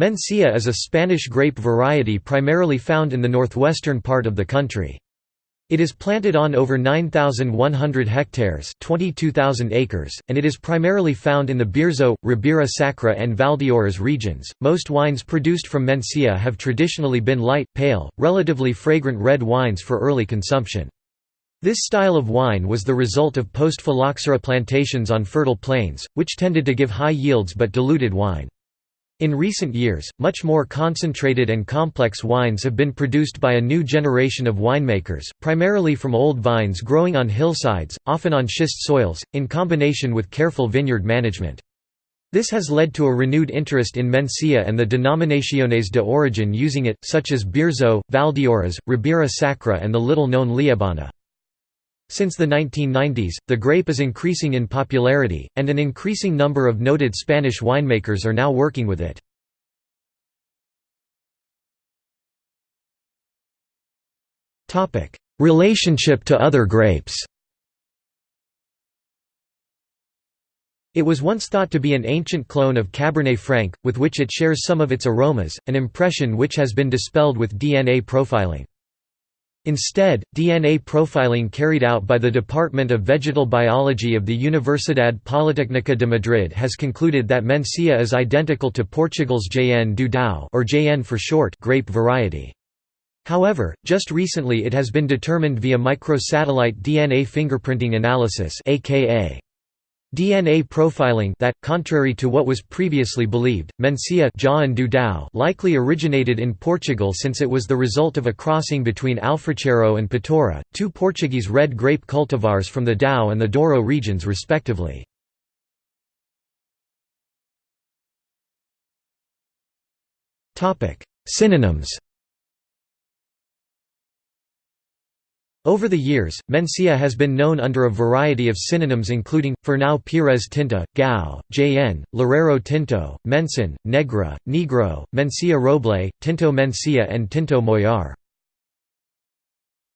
Mencía is a Spanish grape variety primarily found in the northwestern part of the country. It is planted on over 9,100 hectares 22,000 acres, and it is primarily found in the Bierzo, Ribera Sacra and Valdeorras regions. Most wines produced from Mencía have traditionally been light, pale, relatively fragrant red wines for early consumption. This style of wine was the result of post-phylloxera plantations on fertile plains, which tended to give high yields but diluted wine. In recent years, much more concentrated and complex wines have been produced by a new generation of winemakers, primarily from old vines growing on hillsides, often on schist soils, in combination with careful vineyard management. This has led to a renewed interest in Mencía and the denominaciones de origin using it, such as Bierzo, Valdeorras, Ribera Sacra and the little-known Liebana. Since the 1990s, the grape is increasing in popularity, and an increasing number of noted Spanish winemakers are now working with it. Relationship to other grapes It was once thought to be an ancient clone of Cabernet Franc, with which it shares some of its aromas, an impression which has been dispelled with DNA profiling. Instead, DNA profiling carried out by the Department of Vegetal Biology of the Universidad Politécnica de Madrid has concluded that Mencía is identical to Portugal's Jaen do Dão or Jaen for short grape variety. However, just recently it has been determined via microsatellite DNA fingerprinting analysis aka DNA profiling that, contrary to what was previously believed, Mencía likely originated in Portugal since it was the result of a crossing between Alfrocheiro and Patorra, two Portuguese red grape cultivars from the Dão and the Douro regions respectively. Synonyms Over the years, Mencía has been known under a variety of synonyms including, Fernão Pires Tinta, Gao, Jaen, Loureiro Tinto, Mencin, Negra, Negro, Mencía Roble, Tinto Mencía and Tinto Moyar.